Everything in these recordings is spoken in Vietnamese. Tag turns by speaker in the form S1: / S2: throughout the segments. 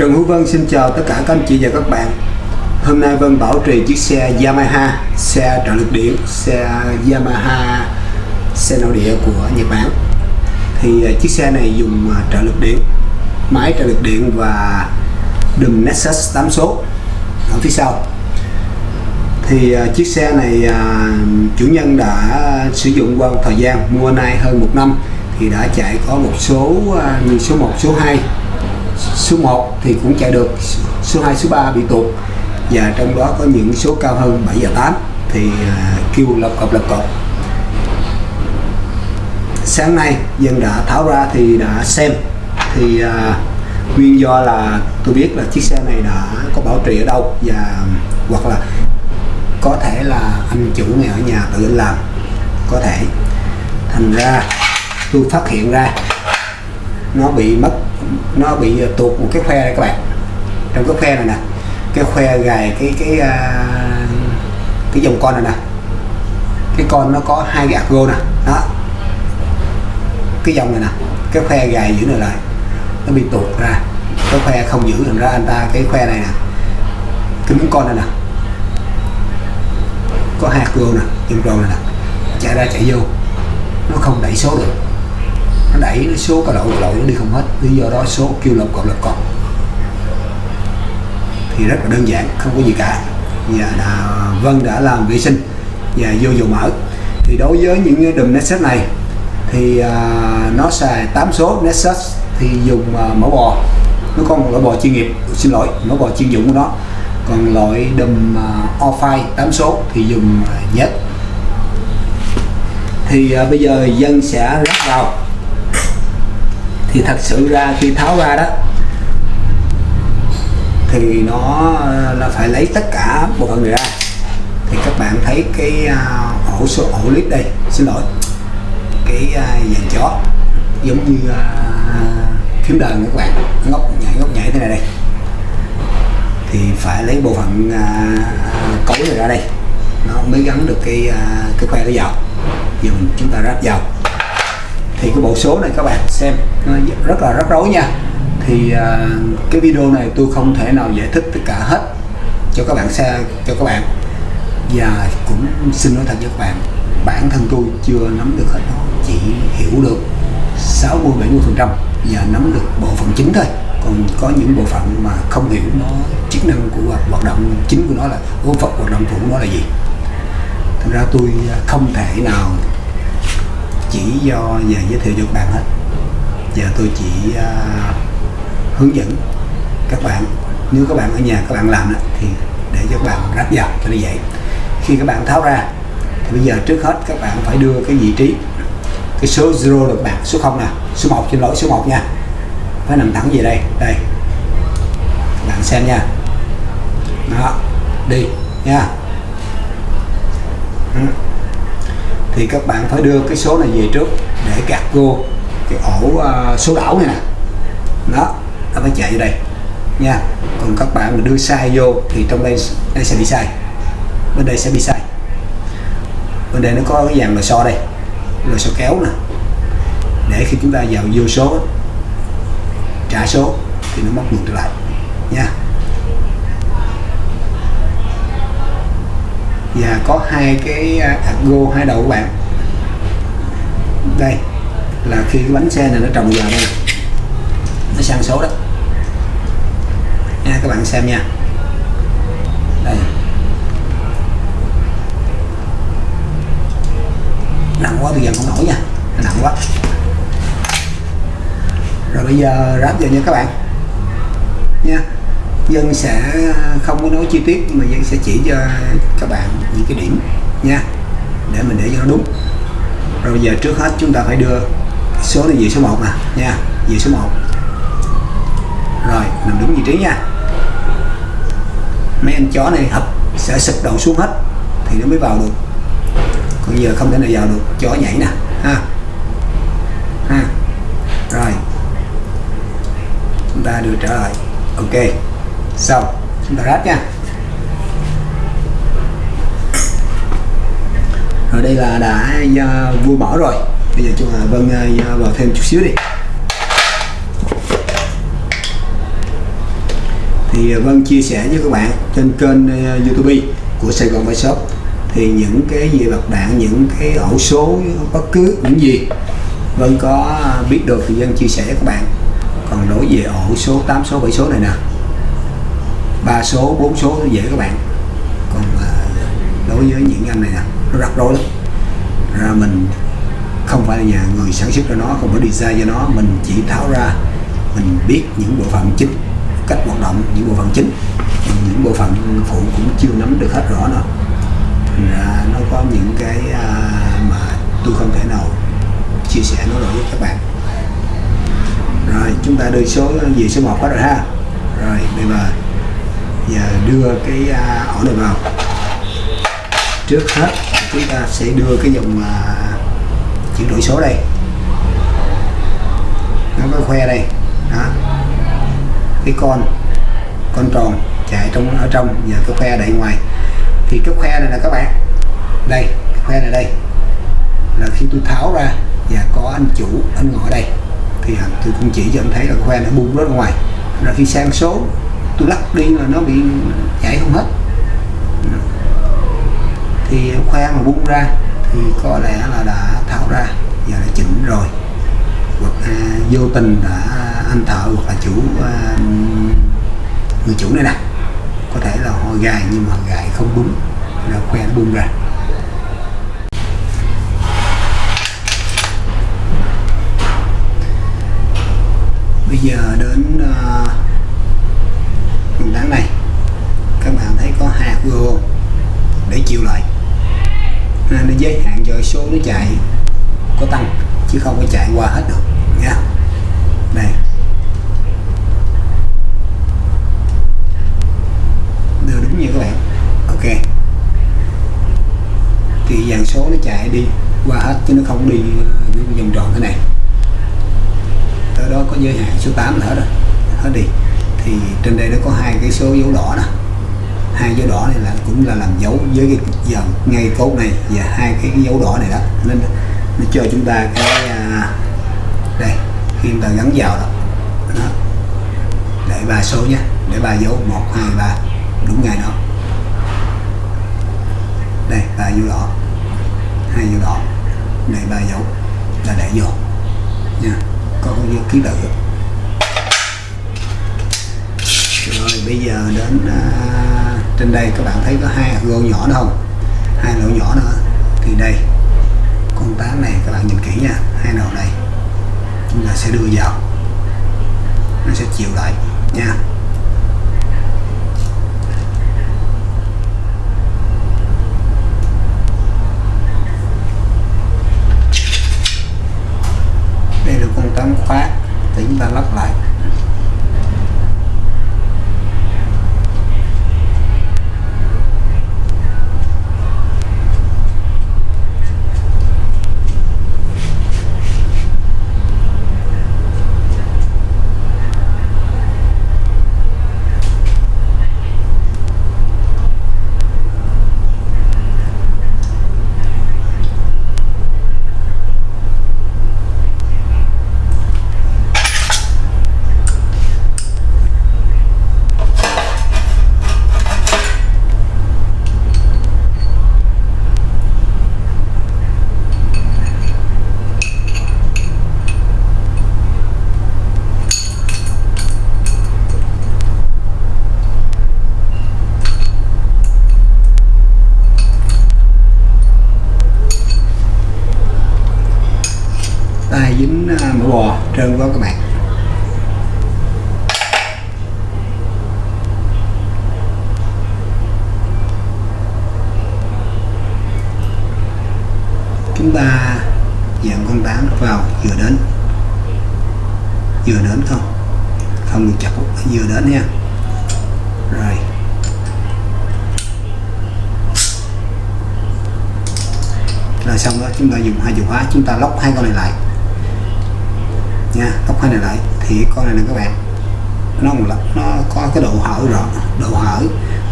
S1: Trần Hữu Vân xin chào tất cả các anh chị và các bạn. Hôm nay Vân bảo trì chiếc xe Yamaha Xe trợ lực điện Xe Yamaha Xe nội địa của Nhật Bản. Thì à, chiếc xe này dùng à, trợ lực điện Máy trợ lực điện và đùm Nexus 8 số Ở phía sau. Thì à, chiếc xe này chủ nhân đã sử dụng qua một thời gian Mua nay hơn một năm Thì đã chạy có một số như số 1, số 2 số 1 thì cũng chạy được số 2 số 3 bị tụt. Và trong đó có những số cao hơn 7 và 8 thì uh, kêu lập cập lập cập sáng nay dân đã tháo ra thì đã xem. Thì uh, nguyên do là tôi biết là chiếc xe này đã có bảo trì ở đâu và hoặc là có thể là anh chủ này ở nhà tự anh làm có thể. Thành ra tôi phát hiện ra nó bị mất nó bị ờ, tuột một cái khoe này các bạn. Trong cái khoe này nè cái khoe gài cái cái uh, cái dòng con này nè. Cái con nó có hai cái argo nè đó. Cái dòng này nè cái khoe gài giữ này lại nó bị tuột ra. Cái khoe không giữ thành ra anh ta cái khoe này nè cái miếng con này nè. Có hai argo nè dòng tròn này nè chạy ra chạy vô nó không đẩy số được đẩy số cầu lậu cao độ nó đi không hết. Lý do đó số kêu lộc cộng lộc cộng thì rất là đơn giản không có gì cả. Và là Vân đã làm vệ sinh và vô dầu mỡ. Thì đối với những đùm Nexus này thì à, nó xài 8 số Nexus thì dùng à, mỡ bò. Nó có một loại bò chuyên nghiệp xin lỗi mỡ bò chuyên dụng của nó. Còn loại đùm uh, Office 8 số thì dùng à, uh, nhất thì uh, bây giờ dân sẽ lắp vào thì thật sự ra khi tháo ra đó thì nó là phải lấy tất cả bộ phận này ra. Thì các bạn thấy cái uh, ổ số ổ clip đây xin lỗi cái uh, dàn chó giống như uh, phím đờn các bạn ngóc nhảy ngóc nhảy thế này đây. Thì phải lấy bộ phận uh, cối này ra đây. Nó mới gắn được cái uh, cái que nó vào. Giờ mình chúng ta ráp vào thì cái bộ số này các bạn xem, nó rất là rắc rối nha. Thì à, cái video này tôi không thể nào giải thích tất cả hết cho các bạn xe cho các bạn. Và cũng xin nói thật với các bạn, bản thân tôi chưa nắm được hết nó, chỉ hiểu được 60 70 phần trăm và nắm được bộ phận chính thôi. Còn có những bộ phận mà không hiểu nó, chức năng của hoạt động chính của nó là, bộ phận hoạt động phụ của nó là gì. Thành ra tôi không thể nào chỉ do về giới thiệu cho các bạn hết. Giờ tôi chỉ uh, hướng dẫn các bạn. Nếu các bạn ở nhà các bạn làm đó, thì để cho các bạn ráp vào cho nó dễ khi các bạn tháo ra thì bây giờ trước hết các bạn phải đưa cái vị trí cái số 0 được bạn số 0 nè số 1 xin lỗi số 1 nha. Phải nằm thẳng về đây đây. Các bạn xem nha. Đó đi nha. Ừ thì các bạn phải đưa cái số này về trước để gạt vô cái ổ uh, số đảo này nè. Đó nó phải chạy vô đây. Nha còn các bạn mà đưa sai vô thì trong đây đây sẽ bị sai. Bên đây sẽ bị sai. Bên đây nó có cái dàn lò xo đây lò xo kéo nè. Để khi chúng ta vào vô số trả số thì nó móc ngược trở lại. Nha. Và có hai cái à, go hai đầu của bạn. Đây, là khi cái bánh xe này nó trồng vào đây. Nó sang số đó. Nha, các bạn xem nha. Đây. Nặng quá, bây giờ không nổi nha. Nặng quá. Rồi bây giờ ráp vào nha các bạn. Nha dân sẽ không có nói chi tiết, mà dân sẽ chỉ cho các bạn những cái điểm nha, để mình để cho nó đúng. Rồi bây giờ trước hết chúng ta phải đưa số này về số 1 nè nha, về số 1 rồi nằm đúng vị trí nha. Mấy anh chó này hợp sẽ sụp đầu xuống hết, thì nó mới vào được. Còn giờ không thể nào vào được, chó nhảy nè, ha. Ha. Rồi. Chúng ta đưa trở lại. Ok xong chúng ta ráp nha. Rồi đây là đã uh, vui mở rồi. Bây giờ chúng ta vâng uh, vào thêm chút xíu đi. Thì Vân chia sẻ với các bạn trên kênh uh, YouTube của Sài Gòn Shop thì những cái gì bạc đạn những cái ổ số bất cứ những gì Vân có biết được thì Vân chia sẻ với các bạn. Còn đối về ổ số 8 số 7 số này nè ba số 4 số nó dễ các bạn. Còn à, đối với những anh này nè, nó rắc rối lắm. Ra mình không phải là nhà người sản xuất cho nó, không phải design cho nó. Mình chỉ tháo ra, mình biết những bộ phận chính, cách hoạt động những bộ phận chính. Những bộ phận phụ cũng chưa nắm được hết rõ nào. Thành ra nó có những cái à, mà tôi không thể nào chia sẻ nó được với các bạn. Rồi, chúng ta đưa số gì số 1 hết rồi ha. Rồi, bây giờ giờ đưa cái à, ổ này vào. Trước hết, chúng ta sẽ đưa cái dòng à, chuyển đổi số đây. Nó có khoe đây. Đó. Cái con con tròn chạy trong, ở trong và cái khoe đẩy ngoài. Thì cái khoe này là các bạn. Đây, cái khoe này đây. Là khi tôi tháo ra và có anh chủ, anh ngồi đây. Thì à, tôi cũng chỉ cho anh thấy là khoe nó bung rất ngoài. Là khi sang số tôi lắc đi là nó bị chảy không hết. Thì khoan mà buông ra thì có lẽ là đã tháo ra và đã chỉnh rồi. Hoặc à, vô tình đã anh thợ hoặc là chủ à, người chủ này nè có thể là họ gài nhưng mà gài không đúng là khoe nó bung ra. Bây giờ đến à, uh, đáng này. Các bạn thấy có hạt gồ để chịu lại. Nên nó giới hạn cho số nó chạy có tăng chứ không có chạy qua hết được nha đây đưa đúng như các bạn. Ok. Thì dàn số nó chạy đi qua hết chứ nó không đi ờ, vòng tròn thế này. Tới đó có giới hạn số 8 nữa rồi hết đi thì trên đây nó có hai cái số dấu đỏ nè hai dấu đỏ này là cũng là làm dấu với cái dòng ngay cốt này và hai cái, cái dấu đỏ này đó. Nên nó cho chúng ta cái à, đây khi chúng ta gắn vào đó, đó. để ba số nhé để ba dấu một hai ba đúng ngay đó. Đây ba dấu đỏ. Hai dấu đỏ. Này ba dấu. Là để vô. Nha. Có cái ký tự rồi bây giờ đến à, trên đây các bạn thấy có hai hạt gỗ nhỏ nữa không? Hai lỗ nhỏ nữa thì đây con tán này các bạn nhìn kỹ nha. Hai đầu đây chúng ta sẽ đưa vào. Nó sẽ chịu lại nha. Đây là con tán khóa. Thì chúng ta lắp lại tay dính à, mỡ bò trơn quá các bạn. Chúng ta dạng con tán vào vừa đến. Vừa đến không? Không được chặt vừa đến nha. Rồi. Rồi xong đó, chúng ta dùng hai chìa khóa, chúng ta lóc hai con này lại nha lóc hai này lại, thì con này nè các bạn, nó là nó có cái độ hở rõ, độ hở,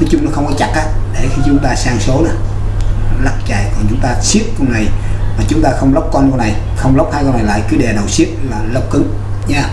S1: nói chung nó không có chặt á, để khi chúng ta sang số nè, lắc chạy còn chúng ta siết con này, mà chúng ta không lóc con con này, không lóc hai con này lại, cứ đè đầu siết là lóc cứng, nha.